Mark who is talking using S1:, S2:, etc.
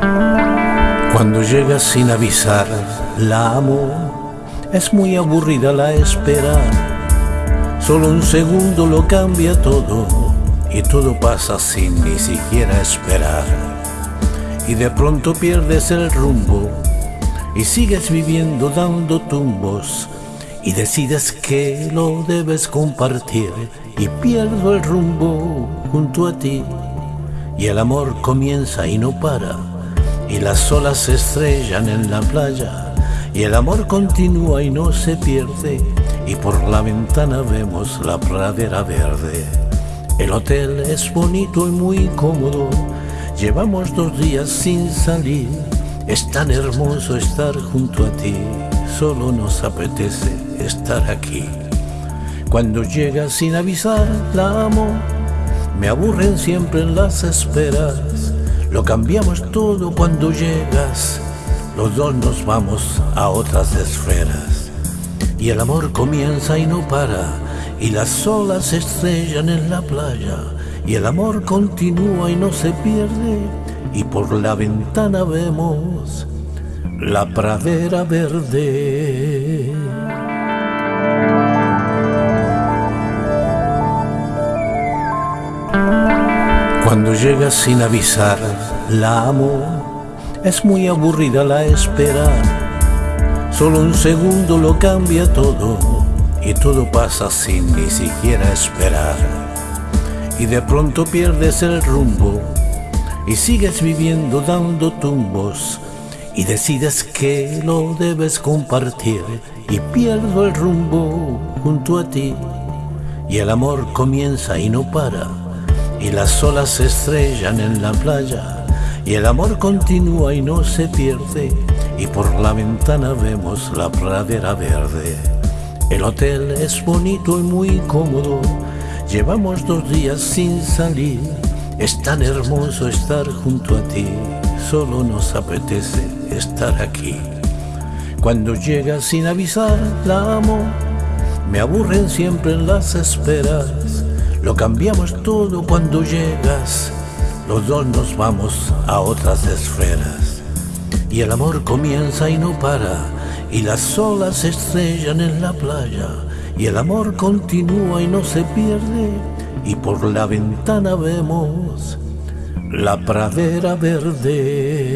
S1: Cuando llega sin avisar, la amo. Es muy aburrida la espera. Solo un segundo lo cambia todo y todo pasa sin ni siquiera esperar. Y de pronto pierdes el rumbo y sigues viviendo dando tumbos y decides que lo debes compartir y pierdo el rumbo junto a ti y el amor comienza y no para y las olas se estrellan en la playa y el amor continúa y no se pierde y por la ventana vemos la pradera verde. El hotel es bonito y muy cómodo, llevamos dos días sin salir, es tan hermoso estar junto a ti, solo nos apetece estar aquí. Cuando llegas sin avisar, la amo, me aburren siempre las esperas lo cambiamos todo cuando llegas, los dos nos vamos a otras esferas. Y el amor comienza y no para, y las olas se estrellan en la playa, y el amor continúa y no se pierde, y por la ventana vemos la pradera verde. Cuando llegas sin avisar, la amo. Es muy aburrida la espera. Solo un segundo lo cambia todo y todo pasa sin ni siquiera esperar. Y de pronto pierdes el rumbo y sigues viviendo dando tumbos y decides que lo debes compartir y pierdo el rumbo junto a ti y el amor comienza y no para y las olas se estrellan en la playa y el amor continúa y no se pierde y por la ventana vemos la pradera verde. El hotel es bonito y muy cómodo, llevamos dos días sin salir, es tan hermoso estar junto a ti, solo nos apetece estar aquí. Cuando llegas sin avisar, la amo, me aburren siempre las esperas lo cambiamos todo cuando llegas, los dos nos vamos a otras esferas. Y el amor comienza y no para, y las olas se estrellan en la playa, y el amor continúa y no se pierde, y por la ventana vemos la pradera verde.